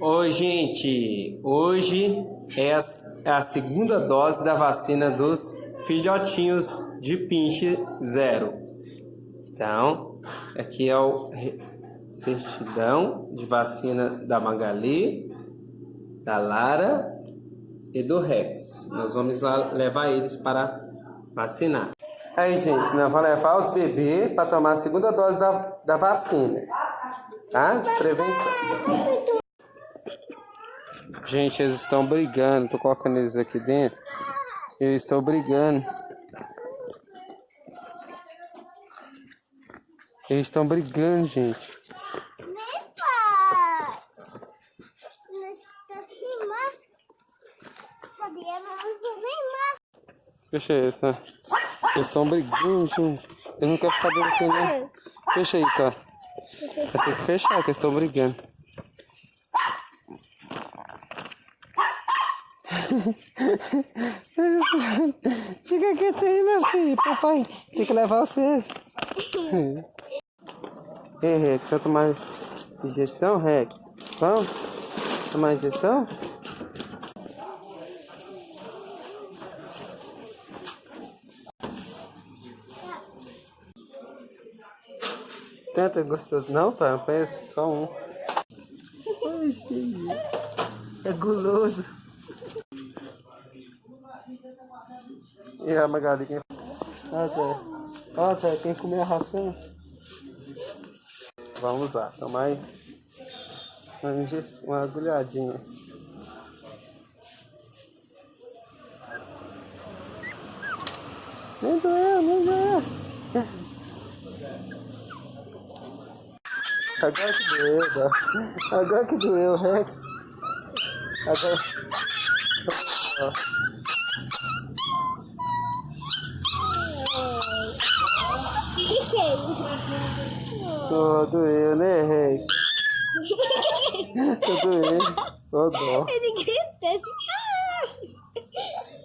Oi, gente! Hoje é a, é a segunda dose da vacina dos filhotinhos de pinche zero. Então, aqui é o certidão de vacina da Magali, da Lara e do Rex. Nós vamos lá levar eles para vacinar. Aí, gente, nós vamos levar os bebês para tomar a segunda dose da, da vacina, tá? De prevenção. Gente, eles estão brigando. Tô colocando eles aqui dentro. Eles estão brigando. Eles estão brigando, gente. Fecha isso, né? Eles estão brigando, gente. Eles não querem ficar dentro aqui, não. Fecha aí, tá? Ter que fechar, que eles estão brigando. Fica quieto aí, meu filho. Papai tem que levar vocês. Ei, Rex, vai tomar injeção, Rex? Vamos? Tomar injeção? Tenta, gostoso. Não, tá? Eu penso, só um. Ai, filho. É guloso. E a Magali, quem... Ah, Zé. Ó, Zé, quem comer a ração? Vamos lá, tomar aí uma, uma agulhadinha. Nem doeu, nem doeu. Agora que doeu, tá? Agora que doeu, Rex. Agora... Ó. Fiquei. Todo eu, né, rei? tudo eu. Todo. Ele grita assim. Ah!